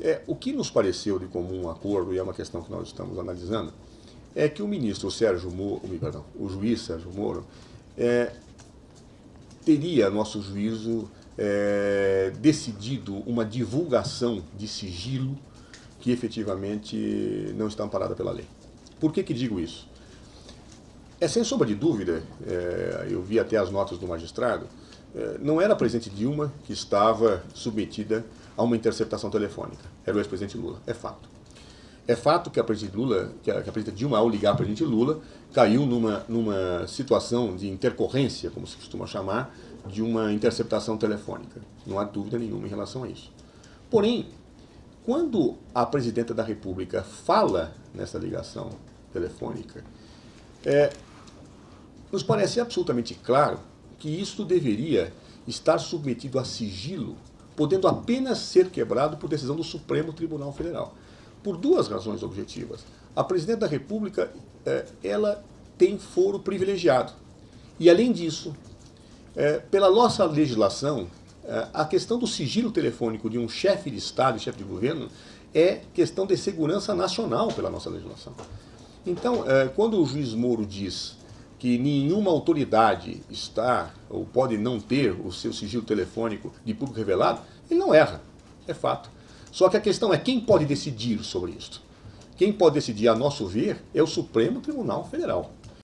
É, o que nos pareceu de comum acordo, e é uma questão que nós estamos analisando, é que o ministro Sérgio Moro, perdão, o juiz Sérgio Moro, é, teria, nosso juízo, é, decidido uma divulgação de sigilo que efetivamente não está amparada pela lei. Por que, que digo isso? É sem sombra de dúvida, é, eu vi até as notas do magistrado, não era a presidente Dilma que estava submetida a uma interceptação telefônica, era o ex-presidente Lula, é fato. É fato que a presidente Lula, que a, que a presidente Dilma, ao ligar para o presidente Lula, caiu numa, numa situação de intercorrência, como se costuma chamar, de uma interceptação telefônica. Não há dúvida nenhuma em relação a isso. Porém, quando a presidenta da República fala nessa ligação telefônica, é, nos parece absolutamente claro que isto deveria estar submetido a sigilo, podendo apenas ser quebrado por decisão do Supremo Tribunal Federal. Por duas razões objetivas. A presidente da República, é, ela tem foro privilegiado. E além disso, é, pela nossa legislação, é, a questão do sigilo telefônico de um chefe de Estado chefe de governo é questão de segurança nacional pela nossa legislação. Então, quando o juiz Moro diz que nenhuma autoridade está ou pode não ter o seu sigilo telefônico de público revelado, ele não erra, é fato. Só que a questão é quem pode decidir sobre isso. Quem pode decidir, a nosso ver, é o Supremo Tribunal Federal.